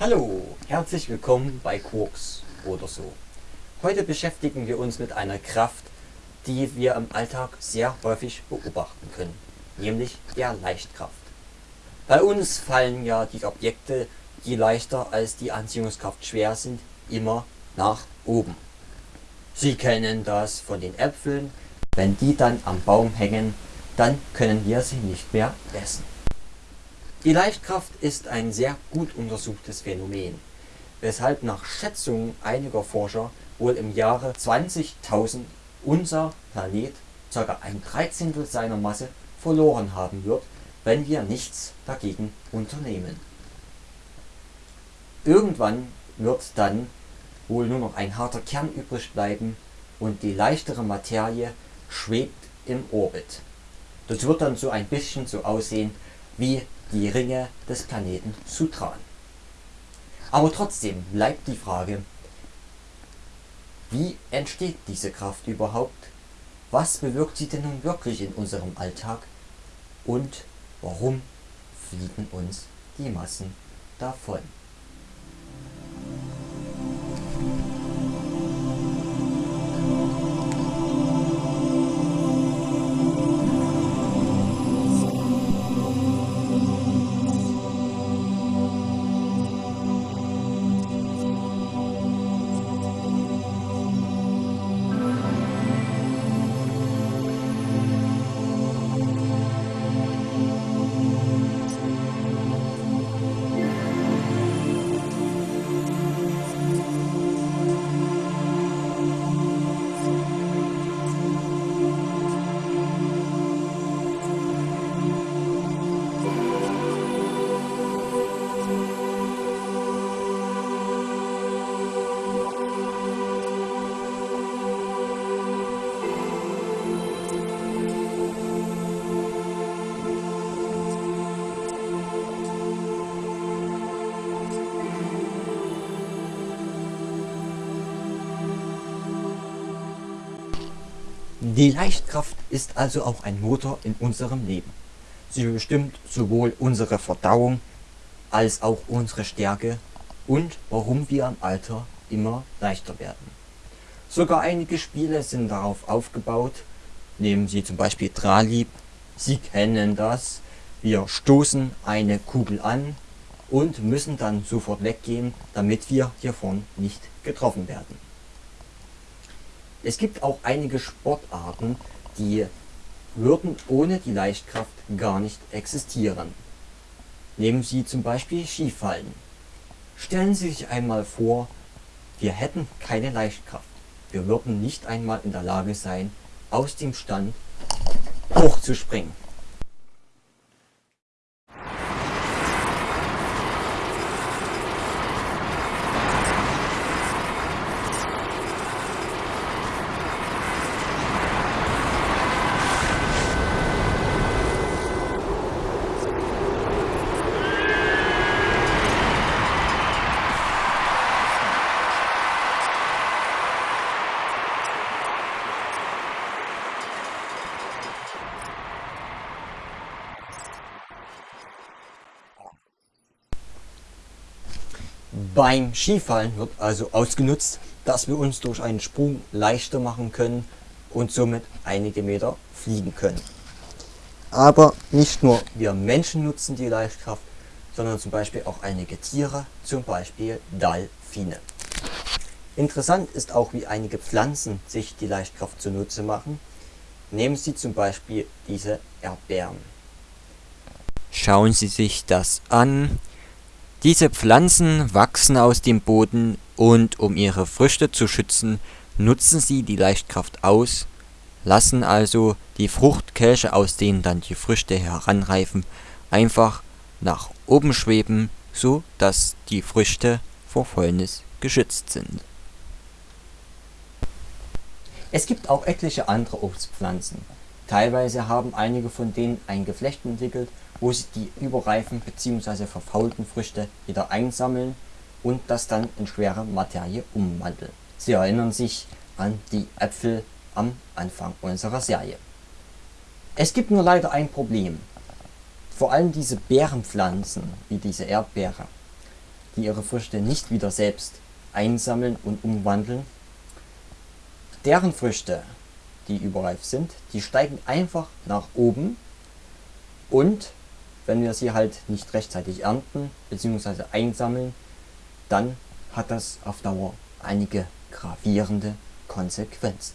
Hallo, herzlich willkommen bei Quarks oder so. Heute beschäftigen wir uns mit einer Kraft, die wir im Alltag sehr häufig beobachten können, nämlich der Leichtkraft. Bei uns fallen ja die Objekte, die leichter als die Anziehungskraft schwer sind, immer nach oben. Sie kennen das von den Äpfeln, wenn die dann am Baum hängen, dann können wir sie nicht mehr essen. Die Leichtkraft ist ein sehr gut untersuchtes Phänomen, weshalb nach Schätzungen einiger Forscher wohl im Jahre 20.000 unser Planet ca. ein Dreizehntel seiner Masse verloren haben wird, wenn wir nichts dagegen unternehmen. Irgendwann wird dann wohl nur noch ein harter Kern übrig bleiben und die leichtere Materie schwebt im Orbit. Das wird dann so ein bisschen so aussehen wie die Ringe des Planeten Sutran. Aber trotzdem bleibt die Frage, wie entsteht diese Kraft überhaupt? Was bewirkt sie denn nun wirklich in unserem Alltag? Und warum fliegen uns die Massen davon? Die Leichtkraft ist also auch ein Motor in unserem Leben. Sie bestimmt sowohl unsere Verdauung als auch unsere Stärke und warum wir im Alter immer leichter werden. Sogar einige Spiele sind darauf aufgebaut. Nehmen Sie zum Beispiel Dralib. Sie kennen das. Wir stoßen eine Kugel an und müssen dann sofort weggehen, damit wir hiervon nicht getroffen werden. Es gibt auch einige Sportarten, die würden ohne die Leichtkraft gar nicht existieren. Nehmen Sie zum Beispiel Skifallen. Stellen Sie sich einmal vor, wir hätten keine Leichtkraft. Wir würden nicht einmal in der Lage sein, aus dem Stand hochzuspringen. Beim Skifallen wird also ausgenutzt, dass wir uns durch einen Sprung leichter machen können und somit einige Meter fliegen können. Aber nicht nur wir Menschen nutzen die Leichtkraft, sondern zum Beispiel auch einige Tiere, zum Beispiel Delfine. Interessant ist auch, wie einige Pflanzen sich die Leichtkraft zunutze machen. Nehmen Sie zum Beispiel diese Erdbeeren. Schauen Sie sich das an. Diese Pflanzen wachsen aus dem Boden und um ihre Früchte zu schützen, nutzen sie die Leichtkraft aus, lassen also die Fruchtkelche, aus denen dann die Früchte heranreifen, einfach nach oben schweben, so dass die Früchte vor Fäulnis geschützt sind. Es gibt auch etliche andere Obstpflanzen. Teilweise haben einige von denen ein Geflecht entwickelt wo sie die überreifen bzw. verfaulten Früchte wieder einsammeln und das dann in schwere Materie umwandeln. Sie erinnern sich an die Äpfel am Anfang unserer Serie. Es gibt nur leider ein Problem. Vor allem diese Beerenpflanzen, wie diese Erdbeere, die ihre Früchte nicht wieder selbst einsammeln und umwandeln, deren Früchte, die überreif sind, die steigen einfach nach oben und wenn wir sie halt nicht rechtzeitig ernten bzw. einsammeln, dann hat das auf Dauer einige gravierende Konsequenzen.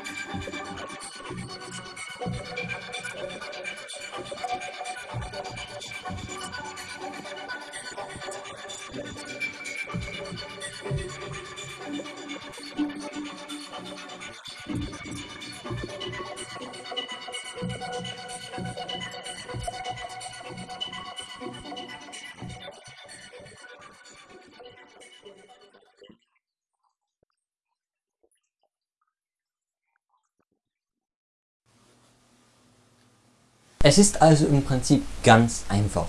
Es ist also im Prinzip ganz einfach.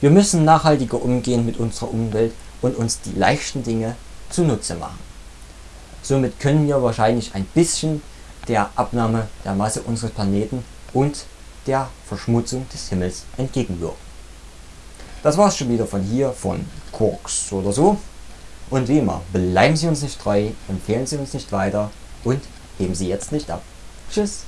Wir müssen nachhaltiger umgehen mit unserer Umwelt und uns die leichten Dinge zunutze machen. Somit können wir wahrscheinlich ein bisschen der Abnahme der Masse unseres Planeten und der Verschmutzung des Himmels entgegenwirken. Das war's schon wieder von hier, von Quarks oder so. Und wie immer, bleiben Sie uns nicht treu, empfehlen Sie uns nicht weiter und heben Sie jetzt nicht ab. Tschüss!